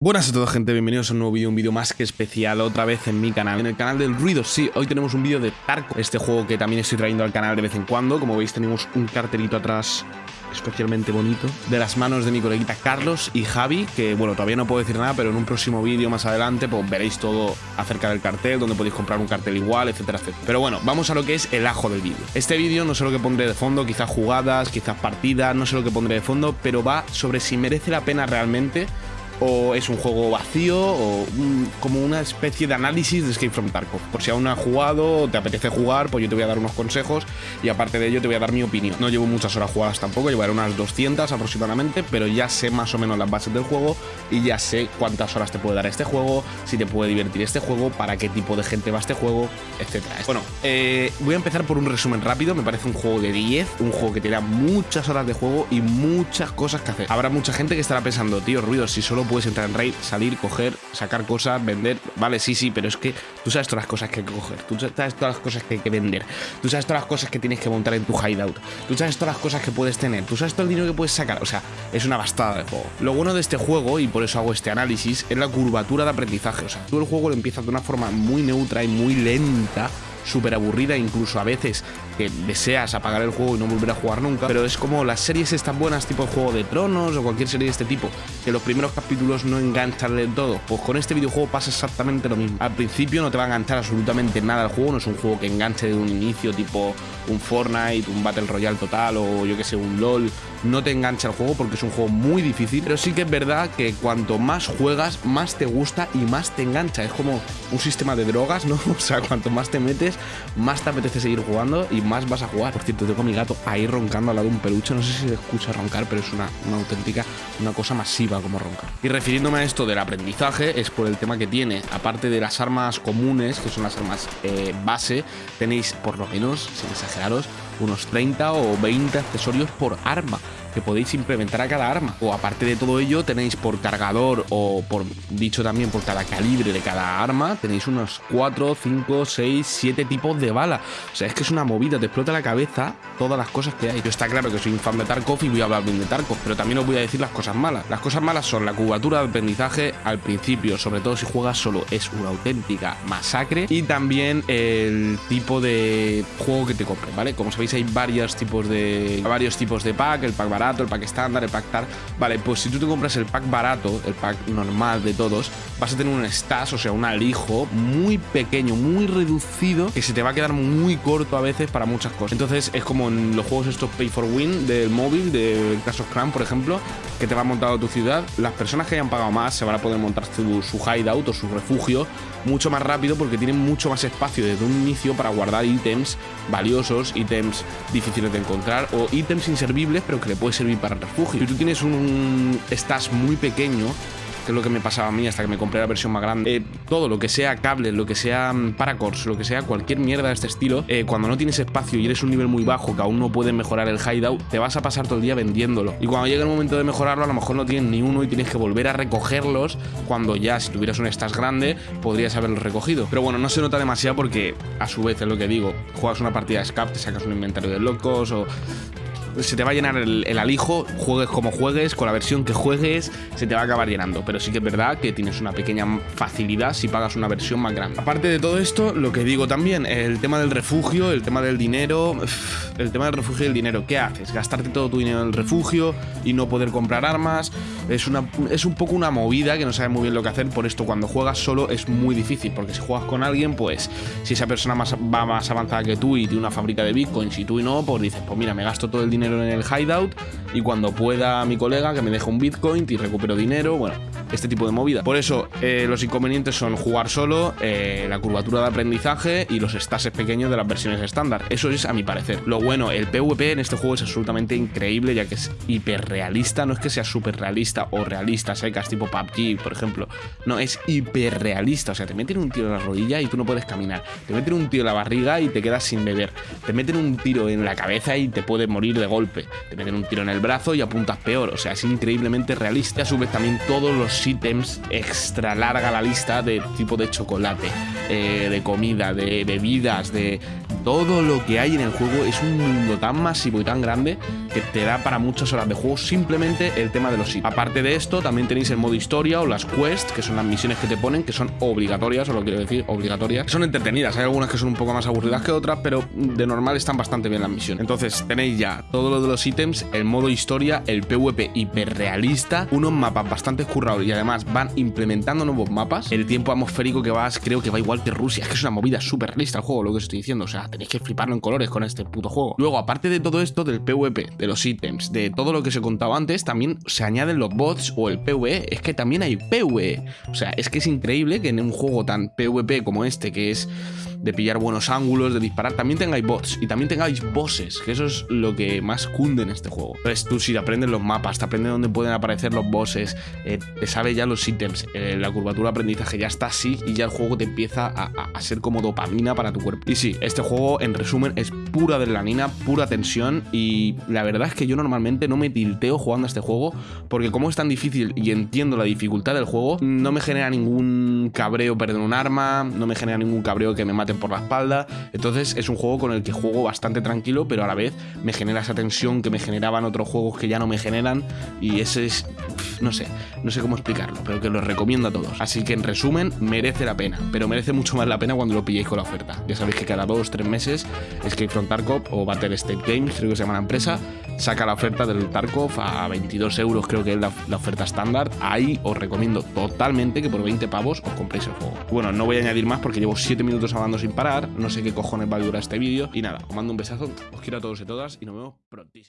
Buenas a todos gente, bienvenidos a un nuevo vídeo, un vídeo más que especial otra vez en mi canal. En el canal del ruido, sí, hoy tenemos un vídeo de Tarko Este juego que también estoy trayendo al canal de vez en cuando. Como veis tenemos un cartelito atrás especialmente bonito De las manos de mi coleguita Carlos y Javi Que bueno, todavía no puedo decir nada, pero en un próximo vídeo más adelante Pues veréis todo acerca del cartel, donde podéis comprar un cartel igual, etcétera, etcétera. Pero bueno, vamos a lo que es el ajo del vídeo. Este vídeo no sé lo que pondré de fondo, quizás jugadas, quizás partidas, no sé lo que pondré de fondo Pero va sobre si merece la pena realmente o es un juego vacío o como una especie de análisis de Escape from Tarkov. Por si aún no has jugado o te apetece jugar, pues yo te voy a dar unos consejos y aparte de ello te voy a dar mi opinión. No llevo muchas horas jugadas tampoco, llevaré unas 200 aproximadamente, pero ya sé más o menos las bases del juego y ya sé cuántas horas te puede dar este juego, si te puede divertir este juego, para qué tipo de gente va este juego, etc. Bueno, eh, voy a empezar por un resumen rápido, me parece un juego de 10, un juego que tiene muchas horas de juego y muchas cosas que hacer. Habrá mucha gente que estará pensando, tío, ruido, si solo puedes entrar en raid, salir, coger, sacar cosas, vender. Vale, sí, sí, pero es que tú sabes todas las cosas que hay que coger, tú sabes todas las cosas que hay que vender, tú sabes todas las cosas que tienes que montar en tu hideout, tú sabes todas las cosas que puedes tener, tú sabes todo el dinero que puedes sacar. O sea, es una bastada de juego. Lo bueno de este juego, y por eso hago este análisis, es la curvatura de aprendizaje. O sea, tú el juego lo empiezas de una forma muy neutra y muy lenta súper aburrida, incluso a veces que deseas apagar el juego y no volver a jugar nunca, pero es como las series están buenas, tipo Juego de Tronos o cualquier serie de este tipo, que los primeros capítulos no enganchan del todo. Pues con este videojuego pasa exactamente lo mismo. Al principio no te va a enganchar absolutamente nada el juego, no es un juego que enganche de un inicio, tipo un Fortnite, un Battle Royale total o yo que sé, un LOL. No te engancha el juego porque es un juego muy difícil, pero sí que es verdad que cuanto más juegas, más te gusta y más te engancha. Es como un sistema de drogas, ¿no? O sea, cuanto más te metes, más te apetece seguir jugando y más vas a jugar. Por cierto, tengo a mi gato ahí roncando al lado de un peluche. No sé si se escucha roncar, pero es una, auténtica, una cosa masiva como roncar. Y refiriéndome a esto del aprendizaje, es por el tema que tiene. Aparte de las armas comunes, que son las armas eh, base, tenéis por lo menos, sin exageraros, unos 30 o 20 accesorios por arma que podéis implementar a cada arma. O aparte de todo ello, tenéis por cargador o por dicho también por cada calibre de cada arma, tenéis unos 4, 5, 6, 7 tipos de bala. O sea, es que es una movida, te explota la cabeza todas las cosas que hay. Yo está claro que soy un fan de Tarkov y voy a hablar bien de Tarkov, pero también os voy a decir las cosas malas. Las cosas malas son la cubatura de aprendizaje al principio, sobre todo si juegas solo, es una auténtica masacre. Y también el tipo de juego que te compres, ¿vale? Como sabéis, hay varios tipos de varios tipos de pack, el pack barato, el pack estándar, el pack tal. Vale, pues si tú te compras el pack barato, el pack normal de todos, vas a tener un stash, o sea, un alijo muy pequeño, muy reducido, que se te va a quedar muy corto a veces para muchas cosas. Entonces es como en los juegos estos Pay for Win del móvil, de Clash of por ejemplo, que te va montado tu ciudad. Las personas que hayan pagado más se van a poder montar su, su hideout o su refugio mucho más rápido porque tienen mucho más espacio desde un inicio para guardar ítems valiosos, ítems difíciles de encontrar o ítems inservibles pero que le puede servir para refugio. Si tú tienes un stash muy pequeño, que es lo que me pasaba a mí hasta que me compré la versión más grande. Eh, todo lo que sea cables, lo que sea mm, paracors, lo que sea cualquier mierda de este estilo, eh, cuando no tienes espacio y eres un nivel muy bajo que aún no puedes mejorar el hideout, te vas a pasar todo el día vendiéndolo. Y cuando llega el momento de mejorarlo, a lo mejor no tienes ni uno y tienes que volver a recogerlos cuando ya, si tuvieras un stash grande, podrías haberlos recogido. Pero bueno, no se nota demasiado porque, a su vez, es lo que digo, juegas una partida de Scap, te sacas un inventario de locos o se te va a llenar el, alijo, juegues como juegues, con la versión que juegues, se te va a acabar llenando. Pero sí que es verdad que tienes una pequeña facilidad si pagas una versión más grande. Aparte de todo esto, lo que digo también, el tema del refugio, el tema del dinero, el tema del refugio y el dinero, ¿qué haces? Gastarte todo tu dinero en el refugio y no poder comprar armas. Es, una, es un poco una movida que no sabes muy bien lo que hacer. Por esto, cuando juegas solo es muy difícil, porque si juegas con alguien, pues si esa persona más, va más avanzada que tú y tiene una fábrica de bitcoins y tú y no, pues dices, pues mira, me gasto todo el dinero en el hideout y cuando pueda mi colega que me deje un bitcoin y recupero dinero, bueno, este tipo de movida. Por eso eh, los inconvenientes son jugar solo, eh, la curvatura de aprendizaje y los estases pequeños de las versiones estándar. Eso es a mi parecer. Lo bueno, el PvP en este juego es absolutamente increíble ya que es hiperrealista, no es que sea súper realista o realista, secas tipo PUBG, por ejemplo. No, es hiperrealista, o sea, te meten un tiro en la rodilla y tú no puedes caminar. Te meten un tiro en la barriga y te quedas sin beber. Te meten un tiro en la cabeza y te puedes morir de golpe te meten un tiro en el brazo y apuntas peor. O sea, es increíblemente realista. A su vez, también todos los ítems extra larga la lista de tipo de chocolate, eh, de comida, de bebidas, de todo lo que hay en el juego es un mundo tan masivo y tan grande que te da para muchas horas de juego simplemente el tema de los sitios. Aparte de esto, también tenéis el modo historia o las quests, que son las misiones que te ponen, que son obligatorias, o lo quiero decir, obligatorias. Son entretenidas, hay algunas que son un poco más aburridas que otras, pero de normal están bastante bien las misiones. Entonces tenéis ya todo lo de los ítems, el modo historia, el PvP hiperrealista, unos mapas bastante currados y además van implementando nuevos mapas. El tiempo atmosférico que vas, creo que va igual que Rusia, es que es una movida súper realista el juego, lo que estoy diciendo, o sea, tenéis que fliparlo en colores con este puto juego. Luego, aparte de todo esto, del PvP, de los ítems, de todo lo que se contaba antes, también se añaden los bots o el PvE, es que también hay PvE. O sea, es que es increíble que en un juego tan PvP como este, que es de pillar buenos ángulos, de disparar, también tengáis bots y también tengáis bosses, que eso es lo que más cunde en este juego. Entonces tú si aprendes los mapas, te aprendes dónde pueden aparecer los bosses, eh, te sabes ya los ítems, eh, la curvatura aprendizaje ya está así y ya el juego te empieza a, a, ser como dopamina para tu cuerpo. Y sí, este juego en resumen es pura adrenalina, pura tensión y la verdad es que yo normalmente no me tilteo jugando a este juego porque como es tan difícil y entiendo la dificultad del juego, no me genera ningún cabreo perder un arma, no me genera ningún cabreo que me mate por la espalda. Entonces es un juego con el que juego bastante tranquilo, pero a la vez me genera esa tensión que me generaban otros juegos que ya no me generan. Y ese es, no sé, no sé cómo explicarlo, pero que lo recomiendo a todos. Así que en resumen, merece la pena, pero merece mucho más la pena cuando lo pilléis con la oferta. Ya sabéis que cada dos, tres meses Escape from Tarkov o Battle State Games, creo que se llama la empresa, saca la oferta del Tarkov a 22 euros, creo que es la, la oferta estándar. Ahí os recomiendo totalmente que por 20 pavos os compréis el juego. Bueno, no voy a añadir más porque llevo 7 minutos sin parar, no sé qué cojones va a durar este vídeo. Y nada, os mando un besazo, os quiero a todos y todas y nos vemos prontísimo.